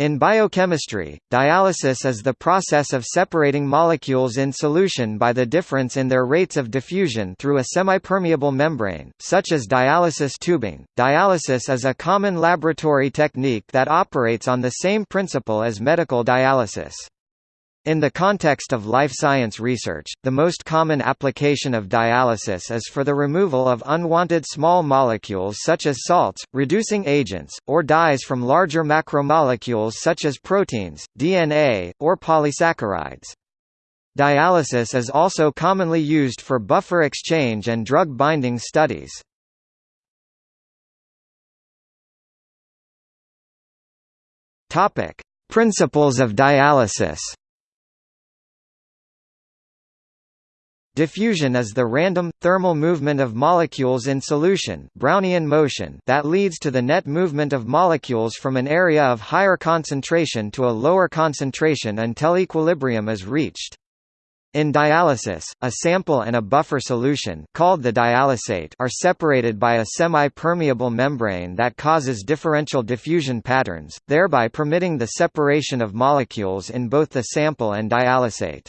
In biochemistry, dialysis is the process of separating molecules in solution by the difference in their rates of diffusion through a semipermeable membrane, such as dialysis tubing. Dialysis is a common laboratory technique that operates on the same principle as medical dialysis. In the context of life science research, the most common application of dialysis is for the removal of unwanted small molecules such as salts, reducing agents, or dyes from larger macromolecules such as proteins, DNA, or polysaccharides. Dialysis is also commonly used for buffer exchange and drug binding studies. Principles of dialysis Diffusion is the random, thermal movement of molecules in solution Brownian motion that leads to the net movement of molecules from an area of higher concentration to a lower concentration until equilibrium is reached. In dialysis, a sample and a buffer solution called the dialysate are separated by a semi-permeable membrane that causes differential diffusion patterns, thereby permitting the separation of molecules in both the sample and dialysate.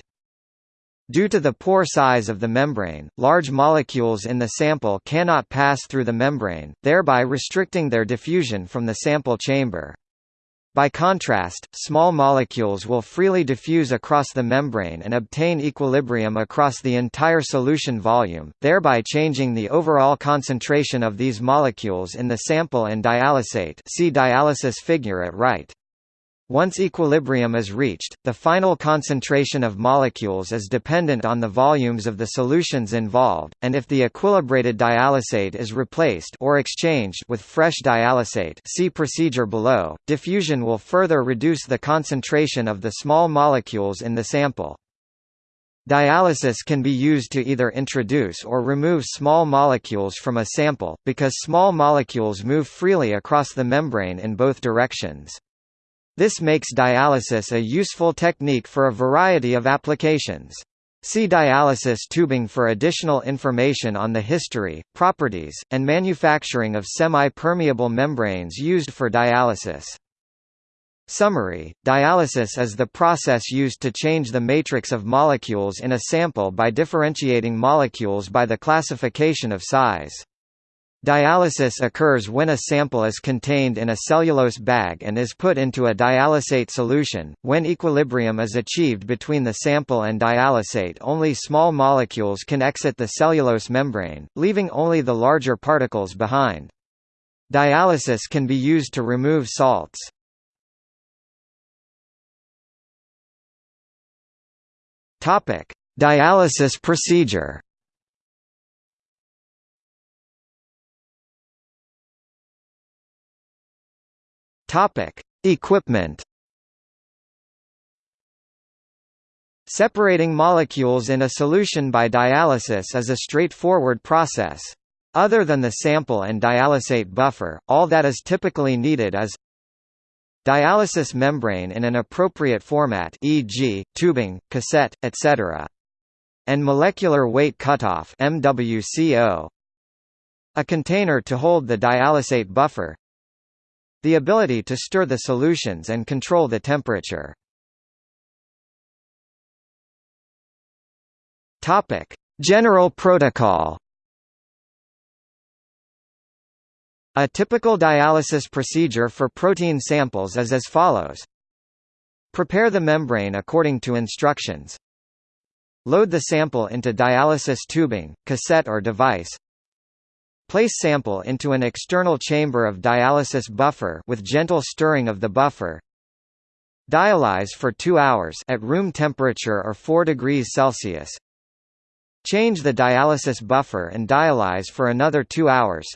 Due to the pore size of the membrane, large molecules in the sample cannot pass through the membrane, thereby restricting their diffusion from the sample chamber. By contrast, small molecules will freely diffuse across the membrane and obtain equilibrium across the entire solution volume, thereby changing the overall concentration of these molecules in the sample and dialysate see dialysis figure at right. Once equilibrium is reached, the final concentration of molecules is dependent on the volumes of the solutions involved, and if the equilibrated dialysate is replaced or exchanged with fresh dialysate see procedure below, diffusion will further reduce the concentration of the small molecules in the sample. Dialysis can be used to either introduce or remove small molecules from a sample, because small molecules move freely across the membrane in both directions. This makes dialysis a useful technique for a variety of applications. See dialysis tubing for additional information on the history, properties, and manufacturing of semi-permeable membranes used for dialysis. Summary: Dialysis is the process used to change the matrix of molecules in a sample by differentiating molecules by the classification of size. Dialysis occurs when a sample is contained in a cellulose bag and is put into a dialysate solution. When equilibrium is achieved between the sample and dialysate, only small molecules can exit the cellulose membrane, leaving only the larger particles behind. Dialysis can be used to remove salts. Topic: Dialysis procedure. Topic: Equipment. Separating molecules in a solution by dialysis is a straightforward process. Other than the sample and dialysate buffer, all that is typically needed is dialysis membrane in an appropriate format e.g., tubing, cassette, etc. and molecular weight cutoff MWCO. A container to hold the dialysate buffer the ability to stir the solutions and control the temperature. Topic: General protocol. A typical dialysis procedure for protein samples is as follows. Prepare the membrane according to instructions. Load the sample into dialysis tubing, cassette or device. Place sample into an external chamber of dialysis buffer with gentle stirring of the buffer. Dialyze for 2 hours at room temperature or 4 degrees Celsius. Change the dialysis buffer and dialyze for another 2 hours.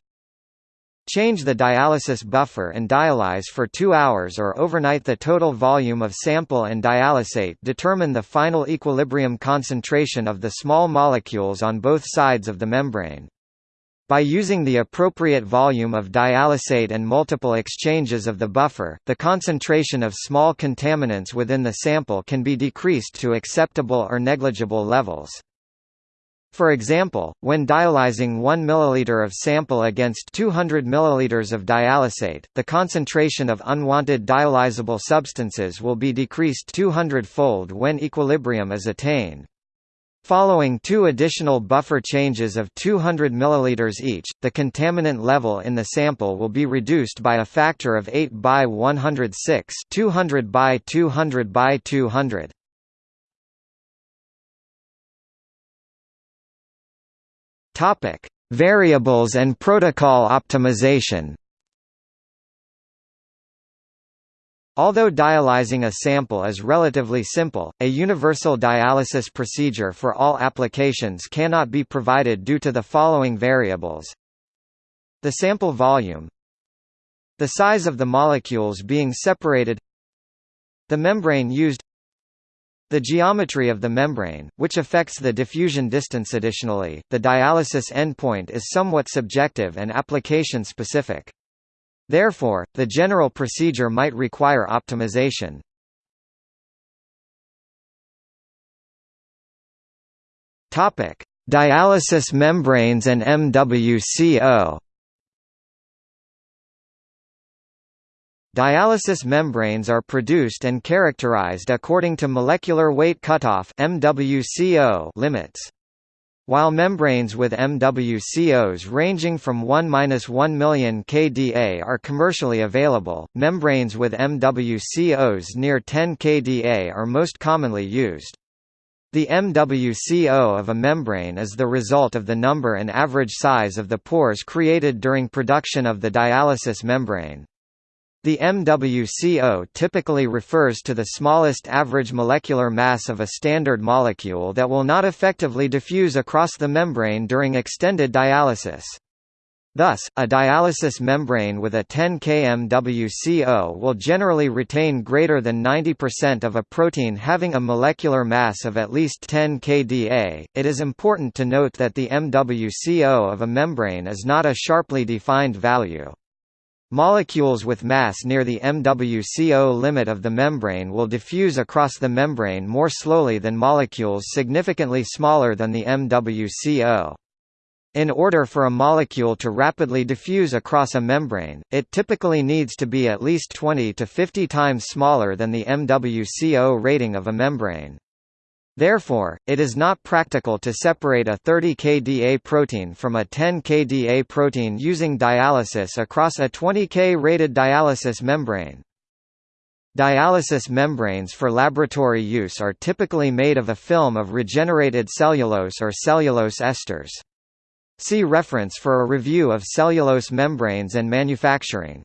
Change the dialysis buffer and dialyze for 2 hours or overnight the total volume of sample and dialysate determine the final equilibrium concentration of the small molecules on both sides of the membrane. By using the appropriate volume of dialysate and multiple exchanges of the buffer, the concentration of small contaminants within the sample can be decreased to acceptable or negligible levels. For example, when dialyzing 1 ml of sample against 200 ml of dialysate, the concentration of unwanted dialysable substances will be decreased 200-fold when equilibrium is attained. Following two additional buffer changes of 200 ml each, the contaminant level in the sample will be reduced by a factor of 8 by 106 200 by 200 by 200. Topic: Variables and protocol optimization. Although dialyzing a sample is relatively simple, a universal dialysis procedure for all applications cannot be provided due to the following variables. The sample volume The size of the molecules being separated The membrane used the geometry of the membrane, which affects the diffusion distance additionally, the dialysis endpoint is somewhat subjective and application-specific. Therefore, the general procedure might require optimization. Dialysis membranes and MWCO Dialysis membranes are produced and characterized according to molecular weight cutoff (MWCO) limits. While membranes with MWCOs ranging from 1–1 million kDa are commercially available, membranes with MWCOs near 10 kDa are most commonly used. The MWCO of a membrane is the result of the number and average size of the pores created during production of the dialysis membrane. The MWCO typically refers to the smallest average molecular mass of a standard molecule that will not effectively diffuse across the membrane during extended dialysis. Thus, a dialysis membrane with a 10 K MWCO will generally retain greater than 90% of a protein having a molecular mass of at least 10 kDa. It is important to note that the MWCO of a membrane is not a sharply defined value. Molecules with mass near the MWCO limit of the membrane will diffuse across the membrane more slowly than molecules significantly smaller than the MWCO. In order for a molecule to rapidly diffuse across a membrane, it typically needs to be at least 20 to 50 times smaller than the MWCO rating of a membrane. Therefore, it is not practical to separate a 30 kDa protein from a 10 kDa protein using dialysis across a 20 K rated dialysis membrane. Dialysis membranes for laboratory use are typically made of a film of regenerated cellulose or cellulose esters. See reference for a review of cellulose membranes and manufacturing.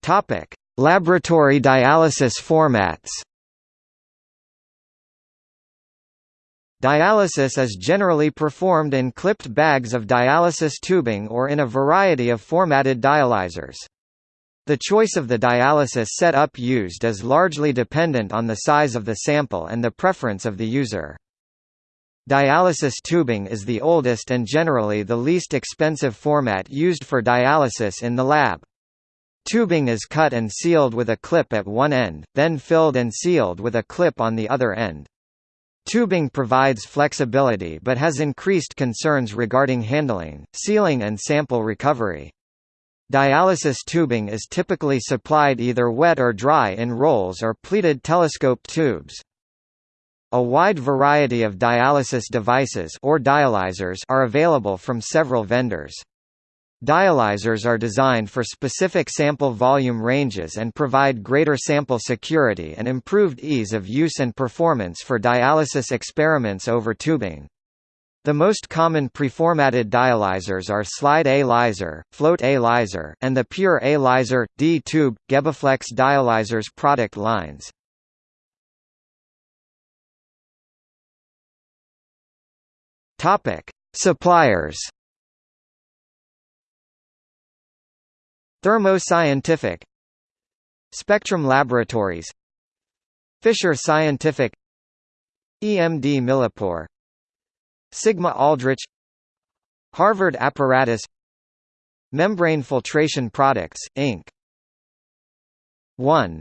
Topic: Laboratory dialysis formats Dialysis is generally performed in clipped bags of dialysis tubing or in a variety of formatted dialyzers. The choice of the dialysis setup used is largely dependent on the size of the sample and the preference of the user. Dialysis tubing is the oldest and generally the least expensive format used for dialysis in the lab. Tubing is cut and sealed with a clip at one end, then filled and sealed with a clip on the other end. Tubing provides flexibility but has increased concerns regarding handling, sealing and sample recovery. Dialysis tubing is typically supplied either wet or dry in rolls or pleated telescope tubes. A wide variety of dialysis devices or dialyzers are available from several vendors. Dialyzers are designed for specific sample volume ranges and provide greater sample security and improved ease of use and performance for dialysis experiments over tubing. The most common preformatted dialyzers are Slide A Lyzer, Float A Lyzer, and the Pure A Lyzer, D-tube, GeBAflex dialyzers product lines. Suppliers Thermo Scientific Spectrum Laboratories. Fisher Scientific. EMD Millipore. Sigma Aldrich. Harvard Apparatus. Membrane Filtration Products, Inc. 1